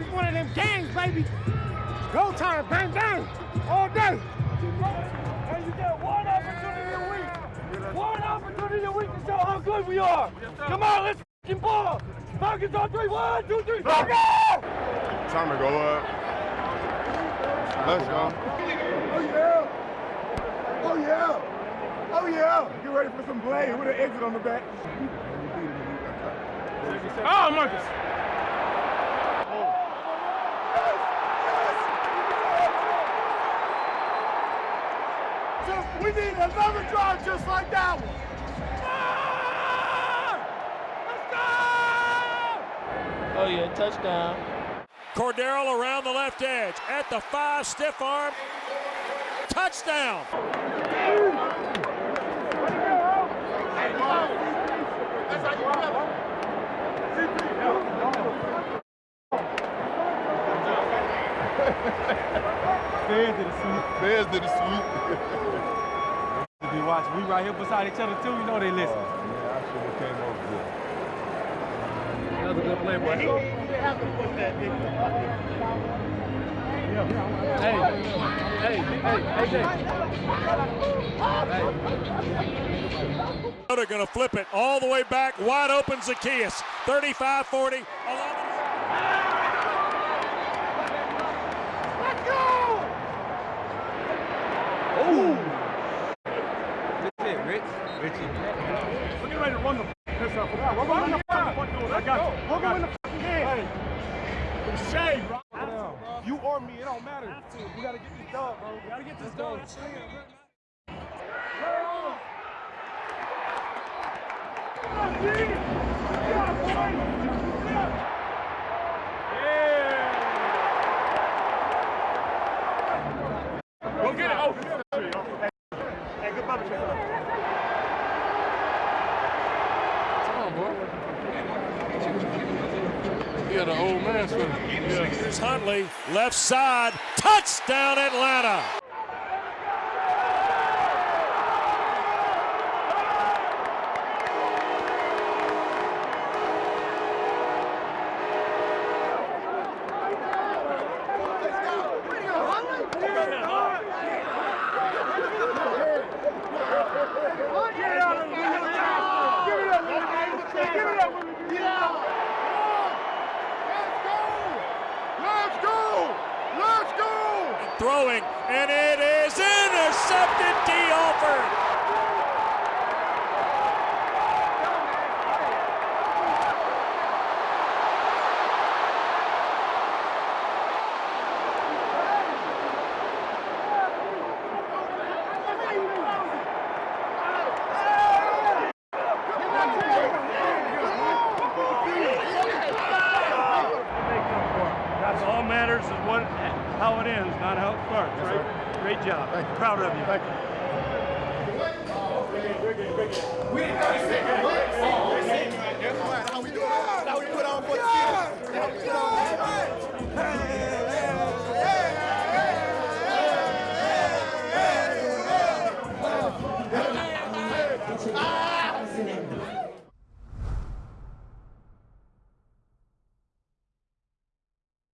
It's one of them games, baby. Go time, bang, bang, all day. And you get one opportunity a week. One opportunity a week to show how good we are. Come on, let's f***ing ball. Falcons on three. One, two, three. Falcons! Time to go up. Let's go. Oh, yeah. Oh, yeah. Oh, yeah. Get ready for some play with an exit on the back. Oh, Marcus. We need another drive just like that one. Oh, yeah, touchdown. Cordarrelle around the left edge at the five, stiff arm. Touchdown. Fans sweep. Be watching. We right here beside each other too. You know they listen. yeah, I should have came over here. That was a good play, boy. Hey, hey, hey, AJ. They're going to flip it all the way back, wide open Zaccheaus. 35 40. 11. That's it, We're getting ready to run the piss off. We're running the fucking doors. I got you. We're going to fucking game. Hey, shade, bro. You or me, it don't matter. We gotta get this done, bro. We gotta get this done. Go get it. Oh, hey, good Yeah, the old man. Here's Huntley, left side. Touchdown, Atlanta. Throwing, and it is intercepted. Dee Alford. Matters is what, how it ends, not how it starts, yes, right? Sir. Great job. Thank you. Proud of you. Thank you. We didn't know How we? How we put on for the!